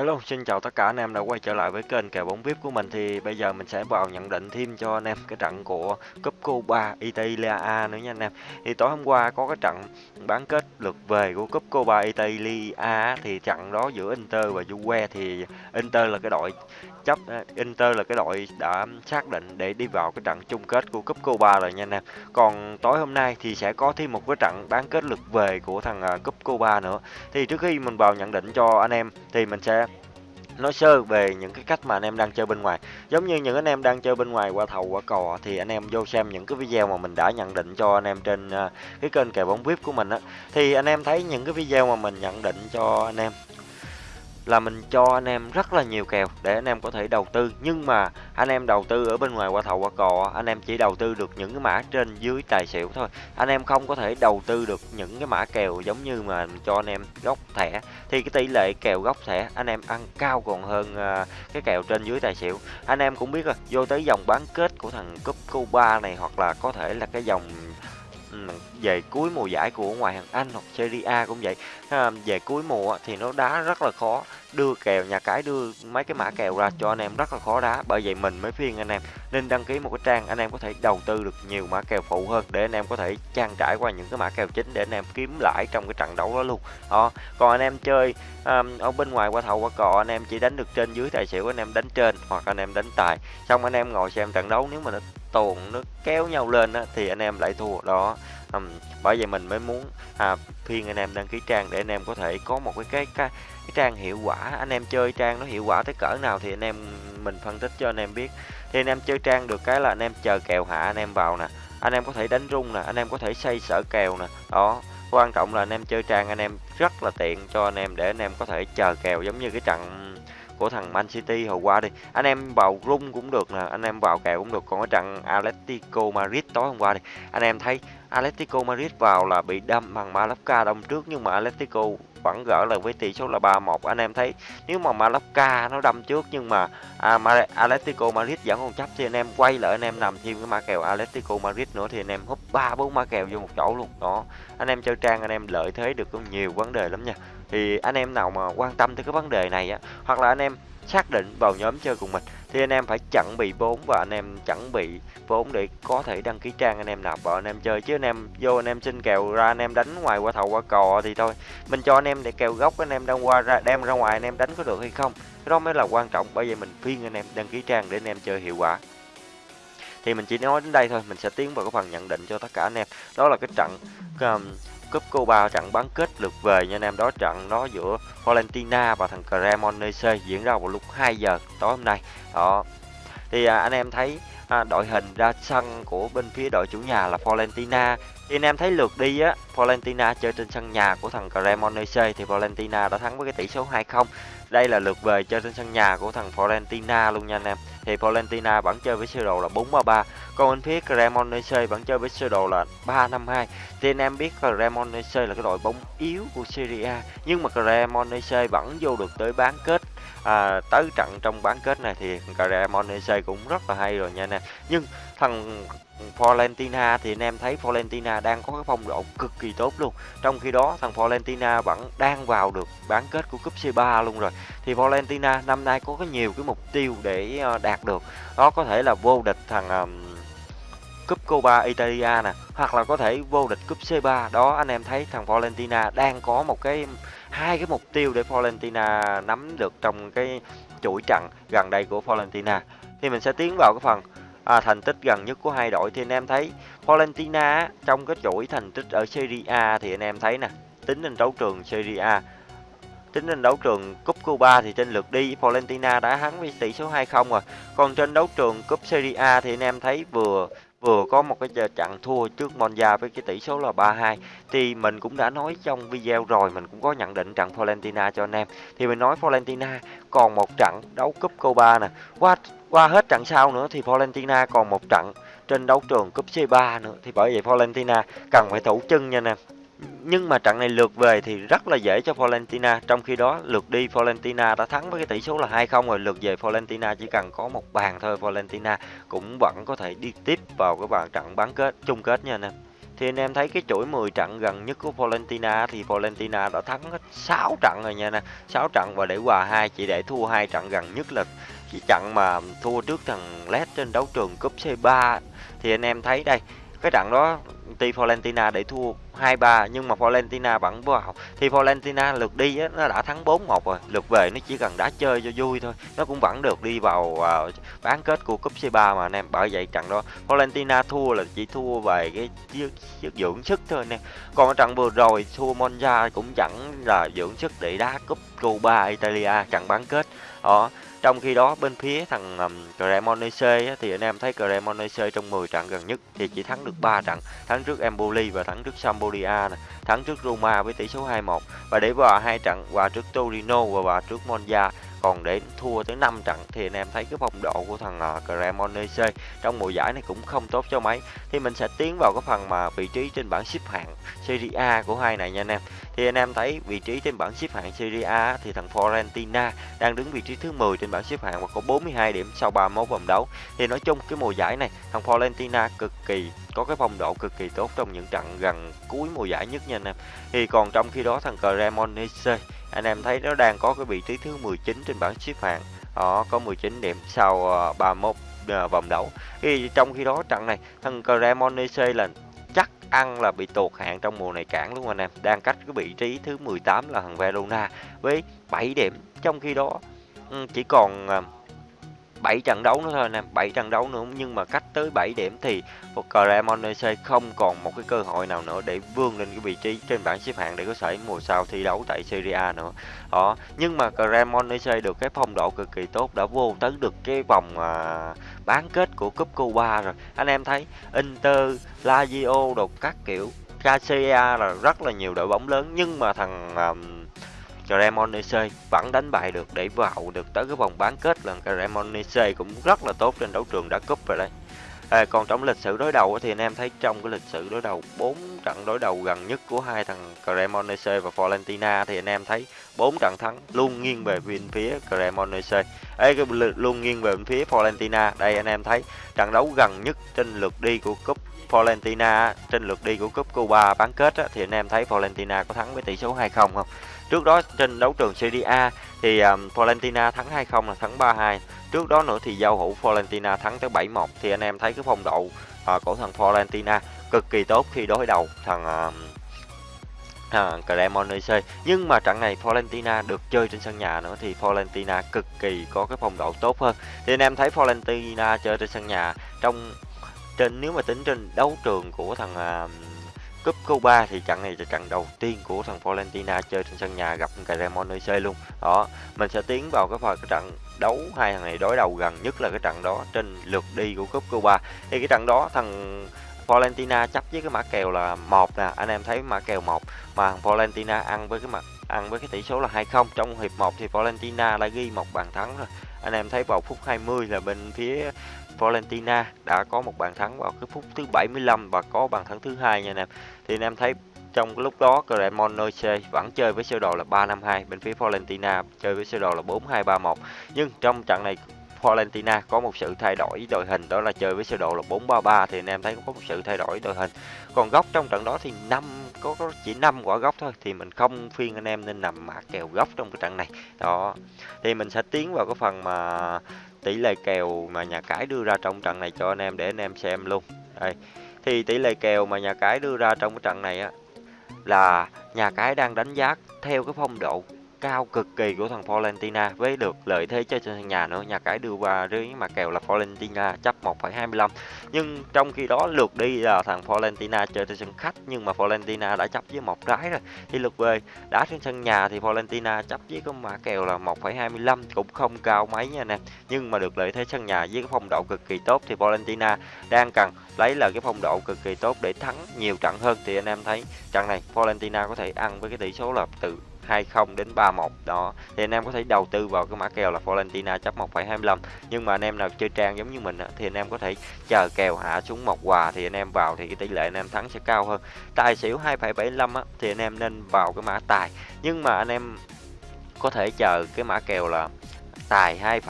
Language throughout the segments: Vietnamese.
Hello, xin chào tất cả anh em đã quay trở lại với kênh kèo bóng VIP của mình thì bây giờ mình sẽ vào nhận định thêm cho anh em cái trận của Cúp Cuba Italia A nữa nha anh em. Thì tối hôm qua có cái trận bán kết lượt về của Cúp Cuba Italia A thì trận đó giữa Inter và Juve thì Inter là cái đội chấp Inter là cái đội đã xác định để đi vào cái trận chung kết của Cúp Copa rồi nha anh em. Còn tối hôm nay thì sẽ có thêm một cái trận bán kết lượt về của thằng à, Cúp Copa nữa. Thì trước khi mình vào nhận định cho anh em thì mình sẽ nói sơ về những cái cách mà anh em đang chơi bên ngoài giống như những anh em đang chơi bên ngoài qua thầu, qua cò thì anh em vô xem những cái video mà mình đã nhận định cho anh em trên à, cái kênh kèo bóng vip của mình á thì anh em thấy những cái video mà mình nhận định cho anh em là mình cho anh em rất là nhiều kèo để anh em có thể đầu tư. Nhưng mà anh em đầu tư ở bên ngoài qua thầu, qua cò, anh em chỉ đầu tư được những cái mã trên dưới tài xỉu thôi. Anh em không có thể đầu tư được những cái mã kèo giống như mà cho anh em gốc thẻ. Thì cái tỷ lệ kèo gốc thẻ anh em ăn cao còn hơn à, cái kèo trên dưới tài xỉu. Anh em cũng biết rồi, vô tới dòng bán kết của thằng cúp Cuba này hoặc là có thể là cái dòng về cuối mùa giải của ngoại hạng Anh hoặc Serie A cũng vậy về cuối mùa thì nó đá rất là khó đưa kèo nhà cái đưa mấy cái mã kèo ra cho anh em rất là khó đá bởi vậy mình mới phiên anh em nên đăng ký một cái trang anh em có thể đầu tư được nhiều mã kèo phụ hơn để anh em có thể trang trải qua những cái mã kèo chính để anh em kiếm lãi trong cái trận đấu đó luôn đó còn anh em chơi um, ở bên ngoài qua thầu qua cò anh em chỉ đánh được trên dưới tài xỉu anh em đánh trên hoặc anh em đánh tài xong anh em ngồi xem trận đấu nếu mà nó tuồn nó kéo nhau lên á, thì anh em lại thua đó um, bởi vậy mình mới muốn à, phiên anh em đăng ký trang để anh em có thể có một cái cái cái, cái trang hiệu quả anh em chơi trang nó hiệu quả tới cỡ nào thì anh em mình phân tích cho anh em biết thì anh em chơi trang được cái là anh em chờ kèo hạ anh em vào nè anh em có thể đánh rung nè anh em có thể xây sở kèo nè đó quan trọng là anh em chơi trang anh em rất là tiện cho anh em để anh em có thể chờ kèo giống như cái trận của thằng Man City hồi qua đi. Anh em vào rung cũng được nè anh em vào kèo cũng được. Còn cái trận Atletico Madrid tối hôm qua đi anh em thấy Atletico Madrid vào là bị đâm bằng Mallorca đông trước nhưng mà Atletico vẫn gỡ lại với tỷ số là 3-1 anh em thấy nếu mà Mallorca nó đâm trước nhưng mà à, Atletico Madrid vẫn còn chấp thì anh em quay lại anh em nằm thêm cái ma kèo Atletico Madrid nữa thì anh em hút ba bốn ma kèo vô một chỗ luôn. Đó anh em chơi trang anh em lợi thế được cũng nhiều vấn đề lắm nha thì anh em nào mà quan tâm tới cái vấn đề này á hoặc là anh em xác định vào nhóm chơi cùng mình thì anh em phải chuẩn bị vốn và anh em chuẩn bị vốn để có thể đăng ký trang anh em nạp vào anh em chơi chứ anh em vô anh em xin kèo ra anh em đánh ngoài qua thầu qua cò thì thôi mình cho anh em để kèo gốc anh em đang qua ra đem ra ngoài anh em đánh có được hay không cái đó mới là quan trọng bởi vậy mình phiên anh em đăng ký trang để anh em chơi hiệu quả thì mình chỉ nói đến đây thôi mình sẽ tiến vào cái phần nhận định cho tất cả anh em đó là cái trận um, Cúp Copa trận bán kết lượt về nha anh em. Đó trận nó giữa Valentina và thằng Cremonese diễn ra vào lúc 2 giờ tối hôm nay. Đó. Thì à, anh em thấy à, đội hình ra sân của bên phía đội chủ nhà là Valentina. Thì anh em thấy lượt đi á Valentina chơi trên sân nhà của thằng Cremonese thì Valentina đã thắng với cái tỷ số 2-0 đây là lượt về chơi trên sân nhà của thằng Florentina luôn nha anh em. Thì Florentina vẫn chơi với sơ đồ là 4-3-3 còn bên phía Cremonese vẫn chơi với sơ đồ là 3-5-2 thì anh em biết Cremonese là cái đội bóng yếu của Serie A nhưng mà Cremonese vẫn vô được tới bán kết à, tới trận trong bán kết này thì Cremonese cũng rất là hay rồi nha anh em. Nhưng thằng Valentina thì anh em thấy Valentina đang có cái phong độ cực kỳ tốt luôn. Trong khi đó thằng Valentina vẫn đang vào được bán kết của cúp C3 luôn rồi. Thì Valentina năm nay có cái nhiều cái mục tiêu để ờ, đạt được. Đó có thể là vô địch thằng um, cúp Copa Italia nè, hoặc là có thể vô địch cúp C3. Đó anh em thấy thằng Valentina đang có một cái hai cái mục tiêu để Valentina nắm được trong cái chuỗi trận gần đây của Valentina. Thì mình sẽ tiến vào cái phần à, thành tích gần nhất của hai đội thì anh em thấy Valentina trong cái chuỗi thành tích ở Serie A thì anh em thấy nè tính trên đấu trường Serie A. Tính trên đấu trường cúp Cuba thì trên lượt đi Valentina đã thắng với tỷ số 2-0 rồi. Còn trên đấu trường cúp Serie A thì anh em thấy vừa vừa có một cái trận thua trước Monza với cái tỷ số là 3-2 thì mình cũng đã nói trong video rồi mình cũng có nhận định trận Valentina cho anh em. Thì mình nói Valentina còn một trận đấu cúp Copa nè. Qua qua hết trận sau nữa thì Valentina còn một trận trên đấu trường cúp C3 nữa. Thì bởi vậy Valentina cần phải thủ chân nha anh em nhưng mà trận này lượt về thì rất là dễ cho Valentina. Trong khi đó, lượt đi Valentina đã thắng với cái tỷ số là 2-0 rồi. Lượt về Valentina chỉ cần có một bàn thôi. Valentina cũng vẫn có thể đi tiếp vào cái bàn trận bán kết, chung kết nha anh em thì anh em thấy cái chuỗi 10 trận gần nhất của Valentina thì Valentina đã thắng hết 6 trận rồi nha anh em 6 trận và để hòa 2 chỉ để thua hai trận gần nhất là cái trận mà thua trước thằng Led trên đấu trường cúp C3 thì anh em thấy đây cái trận đó ty Valentina để thua 2-3 nhưng mà Valentina vẫn vào thì Valentina lượt đi á, nó đã thắng 4-1 rồi lượt về nó chỉ cần đá chơi cho vui thôi. Nó cũng vẫn được đi vào uh, bán kết của cúp C3 mà anh em bởi vậy trận đó Valentina thua là chỉ thua về cái sức dưỡng sức thôi nè còn ở trận vừa rồi thua Monza cũng chẳng là dưỡng sức để đá cúp Cuba Italia trận bán kết đó trong khi đó bên phía thằng um, Cremonese thì anh em thấy Cremonese trong 10 trận gần nhất thì chỉ thắng được 3 trận, thắng trước Empoli và thắng trước Sampdoria này, thắng trước Roma với tỷ số 2-1 và để vào hai trận hòa trước Torino và hòa trước Monza còn để thua tới 5 trận thì anh em thấy cái phong độ của thằng uh, Cremonese trong mùa giải này cũng không tốt cho mấy. Thì mình sẽ tiến vào cái phần mà vị trí trên bảng xếp hạng Serie A của hai này nha anh em. Thì anh em thấy vị trí trên bảng xếp hạng Serie A thì thằng Florentina đang đứng vị trí thứ 10 trên bảng xếp hạng và có 42 điểm sau 31 vòng đấu. Thì nói chung cái mùa giải này thằng Florentina cực kỳ có cái phong độ cực kỳ tốt trong những trận gần cuối mùa giải nhất nha anh em. Thì còn trong khi đó thằng Cremonese anh em thấy nó đang có cái vị trí thứ 19 trên bảng xếp hạng. Đó có 19 điểm sau uh, 31 uh, vòng đấu. Thì trong khi đó trận này thằng Cremonese là chắc ăn là bị tụt hạng trong mùa này cản luôn anh em. Đang cách cái vị trí thứ 18 là thằng Verona với 7 điểm. Trong khi đó ừ, chỉ còn uh, 7 trận đấu nữa thôi anh em 7 trận đấu nữa. Nhưng mà cách tới 7 điểm thì Cremonese không còn một cái cơ hội nào nữa để vươn lên cái vị trí trên bảng xếp hạng để có thể mùa sau thi đấu tại Serie A nữa. Đó nhưng mà Cremonese được cái phong độ cực kỳ tốt đã vô tới được cái vòng à, bán kết của cúp Cuba rồi. Anh em thấy Inter Lazio đồ các kiểu KCA là rất là nhiều đội bóng lớn. Nhưng mà thằng um, Cremonese vẫn đánh bại được để vào được tới cái vòng bán kết lần Cremonese cũng rất là tốt trên đấu trường đá cúp rồi đây à, còn trong lịch sử đối đầu thì anh em thấy trong cái lịch sử đối đầu bốn trận đối đầu gần nhất của hai thằng Cremonese và Fiorentina thì anh em thấy bốn trận thắng luôn nghiêng về bên phía Cremonese ấy cái luôn nghiêng về bên phía Fiorentina. Đây anh em thấy trận đấu gần nhất trên lượt đi của cúp Fiorentina trên lượt đi của cúp Cuba bán kết á, thì anh em thấy Fiorentina có thắng với tỷ số 2-0 không? Trước đó trên đấu trường Serie A thì um, Fiorentina thắng 2-0 là thắng 3-2. Trước đó nữa thì giao hữu Fiorentina thắng tới 7-1 thì anh em thấy cái phong độ uh, của thằng Fiorentina cực kỳ tốt khi đối đầu thằng uh, à, Cremonese nhưng mà trận này Fiorentina được chơi trên sân nhà nữa thì Fiorentina cực kỳ có cái phong độ tốt hơn thì anh em thấy Fiorentina chơi trên sân nhà trong trên nếu mà tính trên đấu trường của thằng uh, Cúp Cuba thì trận này là trận đầu tiên của thằng Valentina chơi trên sân nhà gặp Cremonese luôn. Đó, mình sẽ tiến vào cái phần cái trận đấu hai thằng này đối đầu gần nhất là cái trận đó trên lượt đi của Cúp Cuba. Thì cái trận đó thằng Valentina chấp với cái mã kèo là một nè, anh em thấy mã kèo một mà thằng Valentina ăn với cái mặt ăn với cái tỷ số là 2-0 trong hiệp 1 thì Valentina đã ghi một bàn thắng rồi. Anh em thấy vào phút 20 là bên phía Valentina đã có một bàn thắng vào cái phút thứ 75 và có bàn thắng thứ hai nha anh em. Thì anh em thấy trong lúc đó Cremonese vẫn chơi với sơ đồ là 352 bên phía Valentina chơi với sơ đồ là 4231 nhưng trong trận này Valentina có một sự thay đổi đội hình đó là chơi với sơ đồ là 4-3-3 thì anh em thấy có một sự thay đổi đội hình. Còn góc trong trận đó thì năm có, có chỉ 5 quả góc thôi thì mình không phiên anh em nên nằm mã kèo góc trong cái trận này. Đó thì mình sẽ tiến vào cái phần mà tỷ lệ kèo mà nhà cái đưa ra trong trận này cho anh em để anh em xem luôn. Đây thì tỷ lệ kèo mà nhà cái đưa ra trong cái trận này á là nhà cái đang đánh giá theo cái phong độ cao cực kỳ của thằng Valentina với được lợi thế chơi trên sân nhà nữa. Nhà cái đưa qua dưới mà kèo là Valentina chấp 1,25 nhưng trong khi đó lượt đi là thằng Valentina chơi trên sân khách nhưng mà Valentina đã chấp với một trái rồi. Thì lượt về đá trên sân nhà thì Valentina chấp với cái mã kèo là 1,25 cũng không cao mấy nha nè. Nhưng mà được lợi thế sân nhà với cái phong độ cực kỳ tốt thì Valentina đang cần lấy là cái phong độ cực kỳ tốt để thắng nhiều trận hơn. Thì anh em thấy trận này Valentina có thể ăn với cái tỷ số là từ 20 đến 31 đó thì anh em có thể đầu tư vào cái mã kèo là Valentina chấp 1,25 nhưng mà anh em nào chơi trang giống như mình thì anh em có thể chờ kèo hạ xuống một quà thì anh em vào thì cái tỷ lệ anh em thắng sẽ cao hơn tài xỉu 2,75 thì anh em nên vào cái mã tài nhưng mà anh em có thể chờ cái mã kèo là tài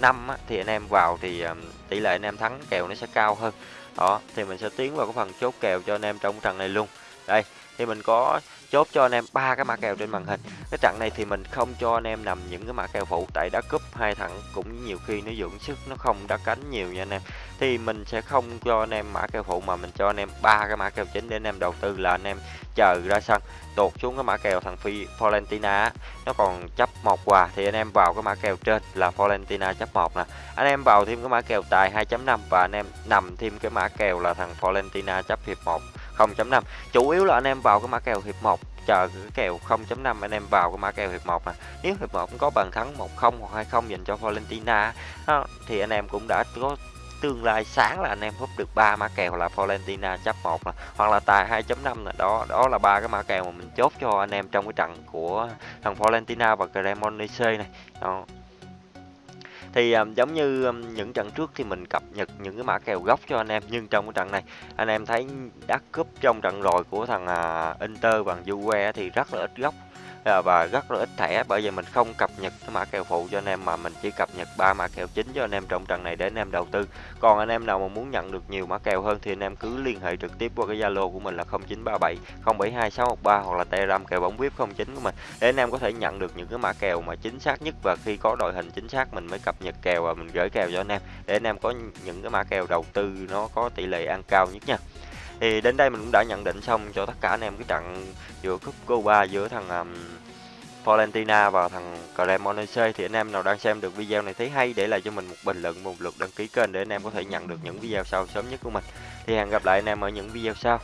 2,5 thì anh em vào thì tỷ lệ anh em thắng kèo nó sẽ cao hơn đó thì mình sẽ tiến vào cái phần chốt kèo cho anh em trong trận này luôn đây thì mình có chốt cho anh em ba cái mã kèo trên màn hình. Cái trận này thì mình không cho anh em nằm những cái mã kèo phụ, tại đá cúp hai thằng cũng nhiều khi nó dưỡng sức, nó không đá cánh nhiều nha anh em. Thì mình sẽ không cho anh em mã kèo phụ, mà mình cho anh em ba cái mã kèo chính để anh em đầu tư là anh em chờ ra sân. Tuột xuống cái mã kèo thằng phi Florentina nó còn chấp một quà thì anh em vào cái mã kèo trên là Florentina chấp một nè. Anh em vào thêm cái mã kèo tài 2.5 và anh em nằm thêm cái mã kèo là thằng Florentina chấp hiệp 1 0.5 chủ yếu là anh em vào cái mã kèo hiệp 1 chờ cái kèo 0.5 anh em vào cái mã kèo hiệp 1 nè à. nếu hiệp 1 có bàn thắng 1-0 hoặc 2-0 dành cho Florentina thì anh em cũng đã có tương lai sáng là anh em húp được ba mã kèo là Valentina chấp 1 là hoặc là tài 2.5 là đó đó là ba cái mã kèo mà mình chốt cho anh em trong cái trận của thằng Valentina và Cremonese này. Đó thì um, giống như um, những trận trước thì mình cập nhật những cái mã kèo gốc cho anh em nhưng trong cái trận này anh em thấy đắt cúp trong trận rồi của thằng uh, Inter bằng Juve thì rất là ít gốc. Ờ, và rất là ít thẻ, bởi vì mình không cập nhật cái mã kèo phụ cho anh em mà mình chỉ cập nhật ba mã kèo chính cho anh em trong trận này để anh em đầu tư. Còn anh em nào mà muốn nhận được nhiều mã kèo hơn thì anh em cứ liên hệ trực tiếp qua cái zalo của mình là 0937 072 613 hoặc là telegram kèo bóng vip 09 của mình để anh em có thể nhận được những cái mã kèo mà chính xác nhất và khi có đội hình chính xác mình mới cập nhật kèo và mình gửi kèo cho anh em để anh em có những cái mã kèo đầu tư nó có tỷ lệ ăn cao nhất nha thì đến đây mình cũng đã nhận định xong cho tất cả anh em cái trận giữa cúp Cuba giữa thằng um, Valentina và thằng Cremonese. Thì anh em nào đang xem được video này thấy hay để lại cho mình một bình luận một lượt đăng ký kênh để anh em có thể nhận được những video sau sớm nhất của mình. Thì hẹn gặp lại anh em ở những video sau.